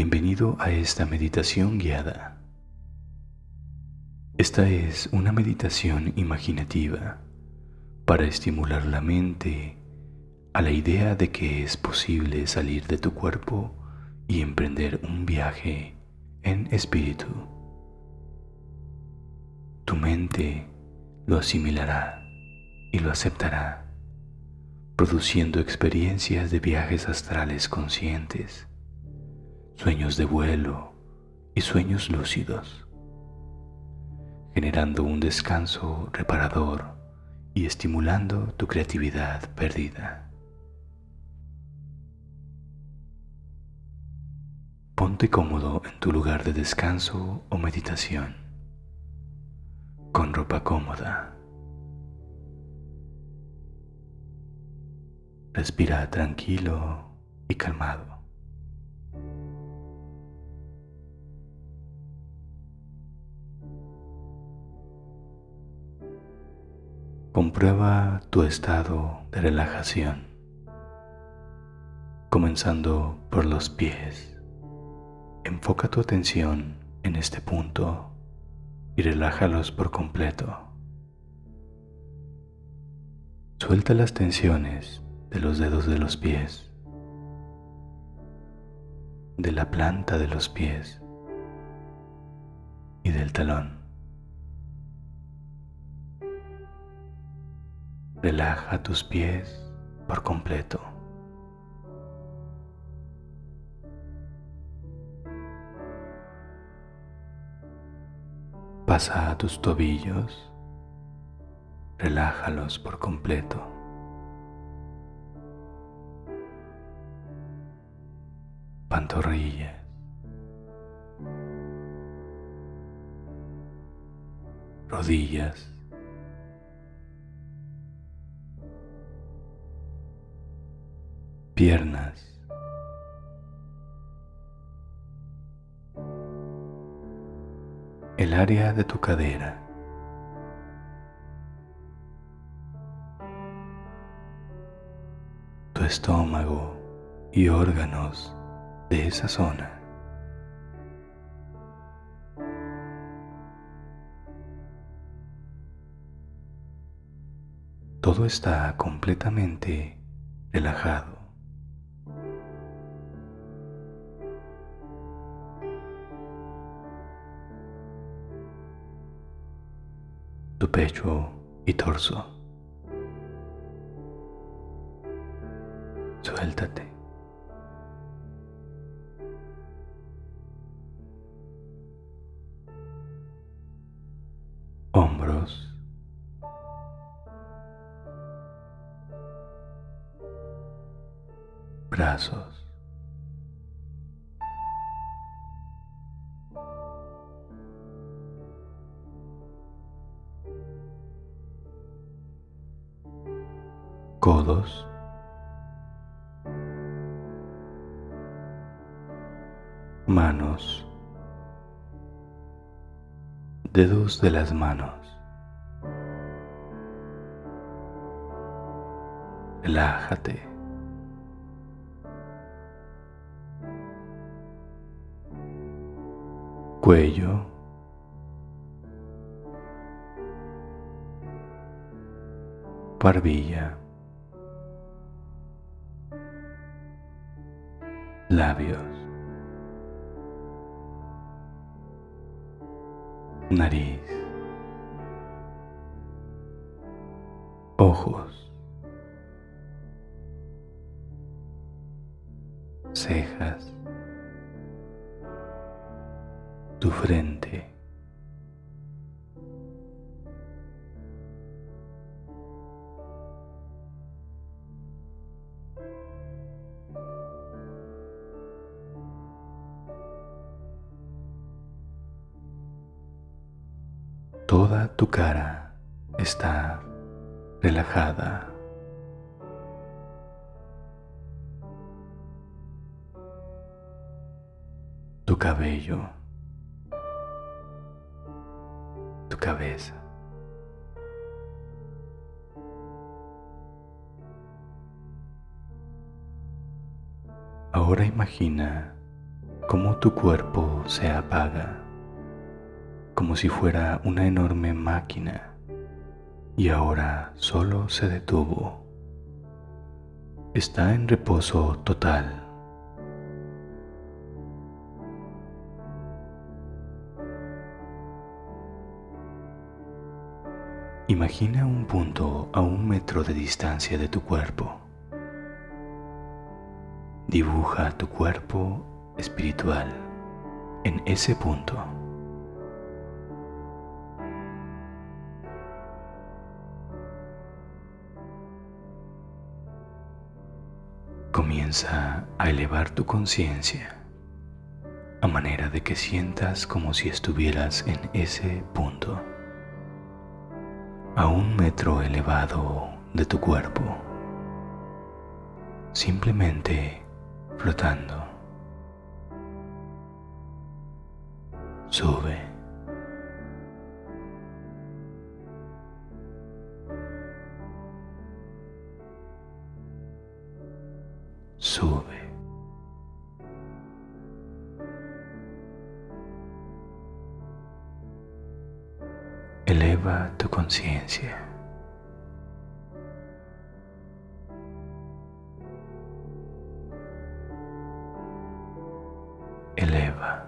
Bienvenido a esta meditación guiada. Esta es una meditación imaginativa para estimular la mente a la idea de que es posible salir de tu cuerpo y emprender un viaje en espíritu. Tu mente lo asimilará y lo aceptará, produciendo experiencias de viajes astrales conscientes, sueños de vuelo y sueños lúcidos, generando un descanso reparador y estimulando tu creatividad perdida. Ponte cómodo en tu lugar de descanso o meditación, con ropa cómoda. Respira tranquilo y calmado. Comprueba tu estado de relajación, comenzando por los pies. Enfoca tu atención en este punto y relájalos por completo. Suelta las tensiones de los dedos de los pies, de la planta de los pies y del talón. Relaja tus pies por completo. Pasa a tus tobillos, relájalos por completo. Pantorrillas. Rodillas. Piernas. el área de tu cadera. Tu estómago y órganos de esa zona. Todo está completamente relajado. Tu pecho y torso. Suéltate. Hombros. Brazos. Codos, manos, dedos de las manos. Relájate. Cuello. Barbilla. Labios, nariz, ojos, cejas, tu frente. Toda tu cara está relajada. Tu cabello, tu cabeza. Ahora imagina cómo tu cuerpo se apaga, como si fuera una enorme máquina y ahora solo se detuvo. Está en reposo total. Imagina un punto a un metro de distancia de tu cuerpo. Dibuja tu cuerpo espiritual en ese punto. Comienza a elevar tu conciencia a manera de que sientas como si estuvieras en ese punto a un metro elevado de tu cuerpo, simplemente flotando. Sube. Eleva.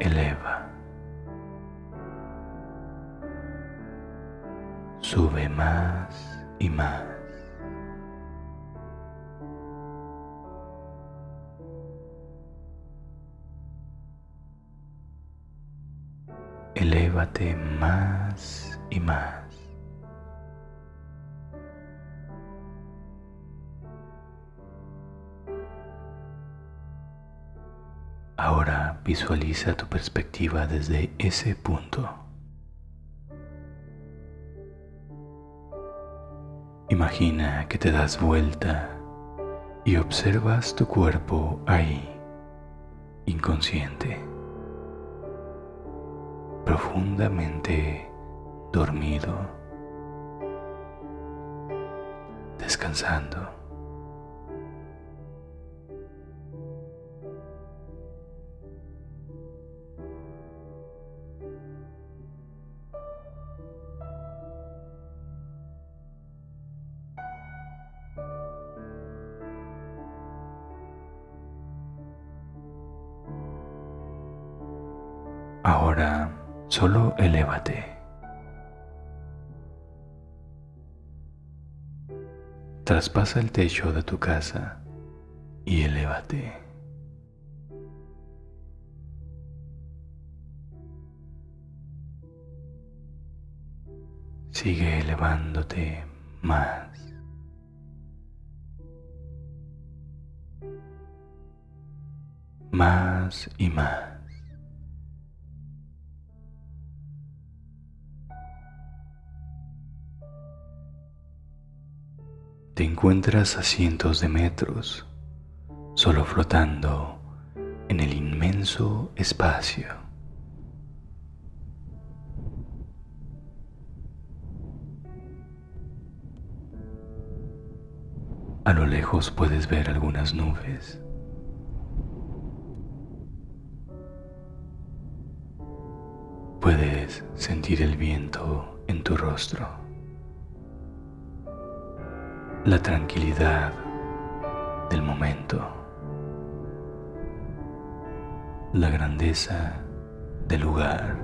Eleva. Sube más y más. Elévate más y más. Ahora visualiza tu perspectiva desde ese punto. Imagina que te das vuelta y observas tu cuerpo ahí, inconsciente, profundamente dormido, descansando. Ahora solo elévate. Traspasa el techo de tu casa y elévate. Sigue elevándote más. Más y más. Te encuentras a cientos de metros, solo flotando en el inmenso espacio. A lo lejos puedes ver algunas nubes. Puedes sentir el viento en tu rostro la tranquilidad del momento, la grandeza del lugar.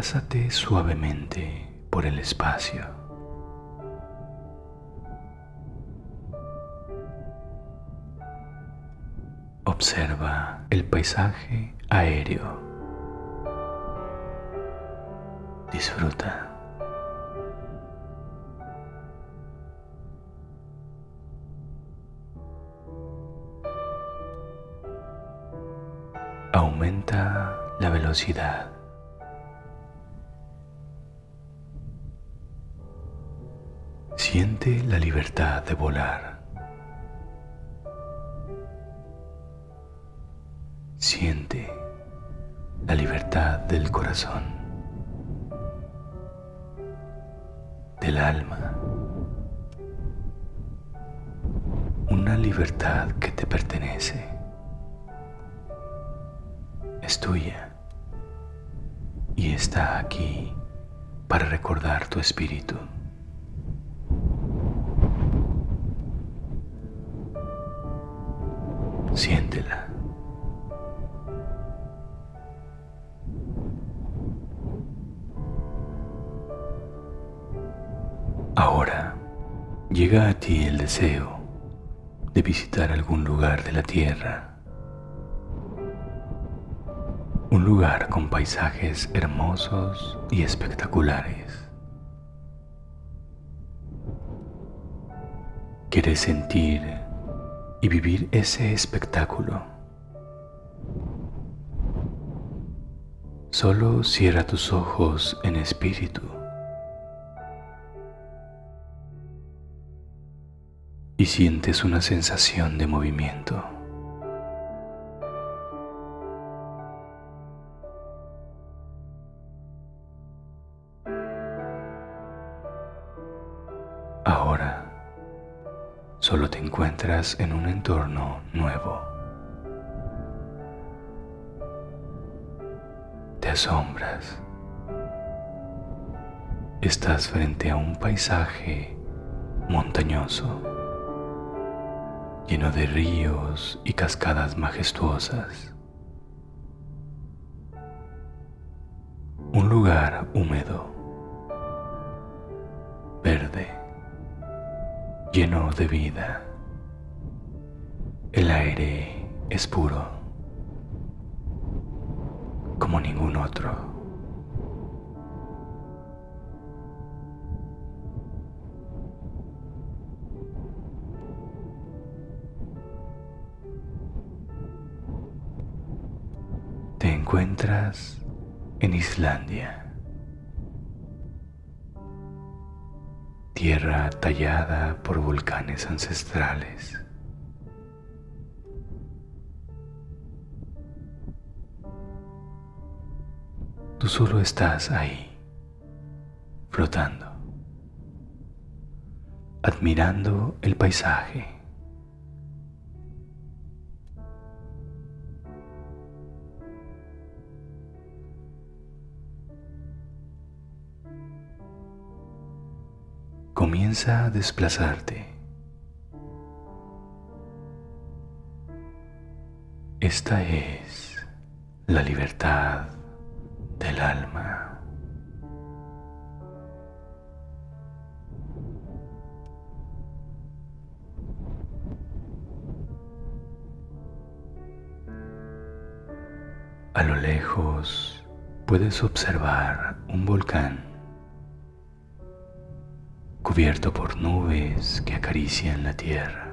Desplázate suavemente por el espacio. Observa el paisaje aéreo. Disfruta. Aumenta la velocidad. Siente la libertad de volar. Siente la libertad del corazón, del alma. Una libertad que te pertenece. Es tuya y está aquí para recordar tu espíritu. Siéntela. Ahora llega a ti el deseo de visitar algún lugar de la tierra. Un lugar con paisajes hermosos y espectaculares. Quieres sentir y vivir ese espectáculo. Solo cierra tus ojos en espíritu y sientes una sensación de movimiento. Encuentras en un entorno nuevo. Te asombras. Estás frente a un paisaje montañoso, lleno de ríos y cascadas majestuosas. Un lugar húmedo, verde lleno de vida. El aire es puro, como ningún otro. Te encuentras en Islandia. tierra tallada por volcanes ancestrales. Solo estás ahí, flotando, admirando el paisaje. comienza a desplazarte. Esta es la libertad del alma. A lo lejos puedes observar un volcán cubierto por nubes que acarician la tierra.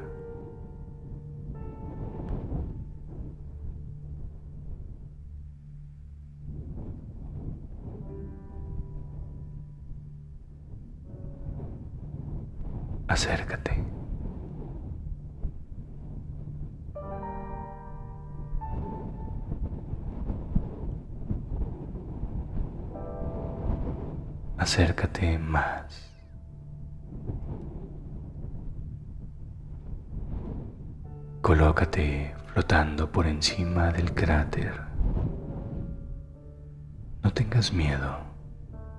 Acércate. Acércate más. Colócate flotando por encima del cráter. No tengas miedo,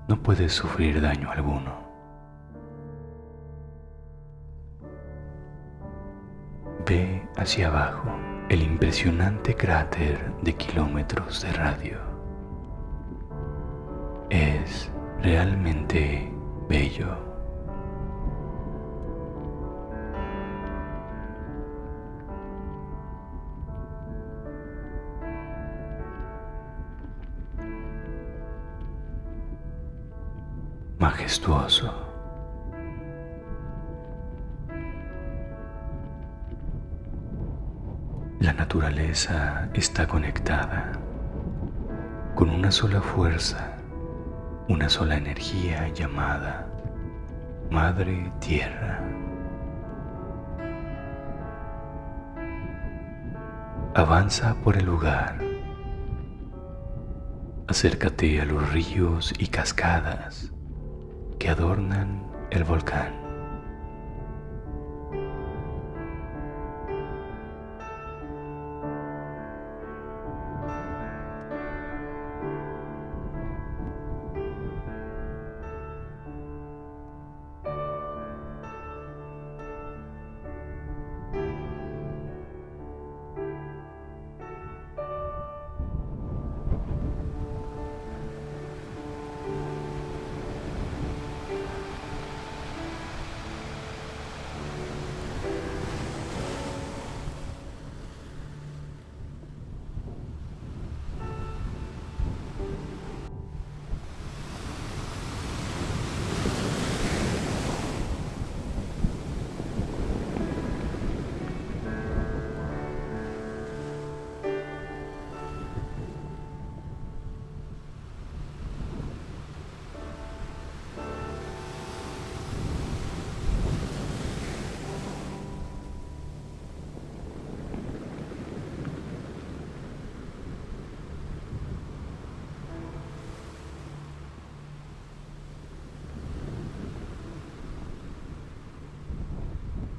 no puedes sufrir daño alguno. Hacia abajo el impresionante cráter de kilómetros de radio. Es realmente bello. majestuoso. La naturaleza está conectada. con una sola fuerza, una sola energía llamada Madre Tierra. Avanza por el lugar. Acércate a los ríos y cascadas que adornan el volcán.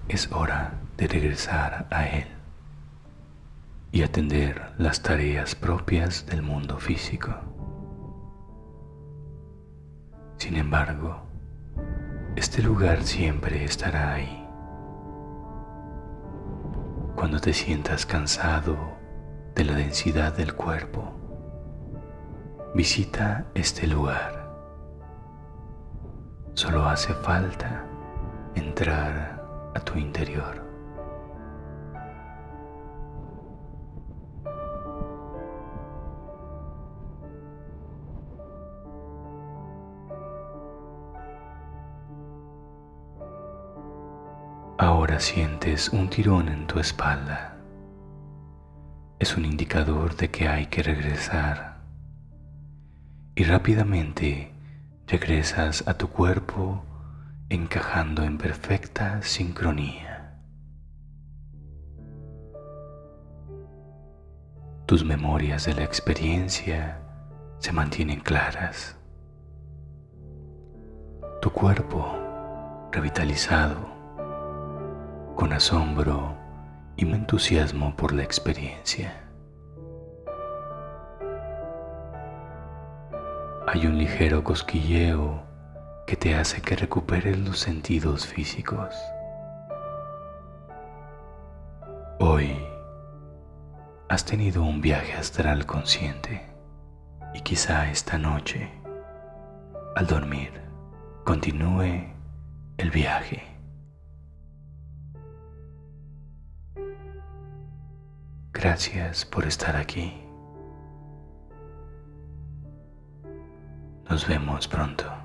Es hora de regresar a Él y atender las tareas propias del mundo físico. Sin embargo, este lugar siempre estará ahí. Cuando te sientas cansado de la densidad del cuerpo, visita este lugar. Solo hace falta entrar a tu interior. Ahora sientes un tirón en tu espalda. Es un indicador de que hay que regresar. Y rápidamente regresas a tu cuerpo encajando en perfecta sincronía. Tus memorias de la experiencia se mantienen claras. Tu cuerpo revitalizado, con asombro y entusiasmo por la experiencia. Hay un ligero cosquilleo que te hace que recuperes los sentidos físicos. Hoy has tenido un viaje astral consciente y quizá esta noche, al dormir, continúe el viaje. Gracias por estar aquí. Nos vemos pronto.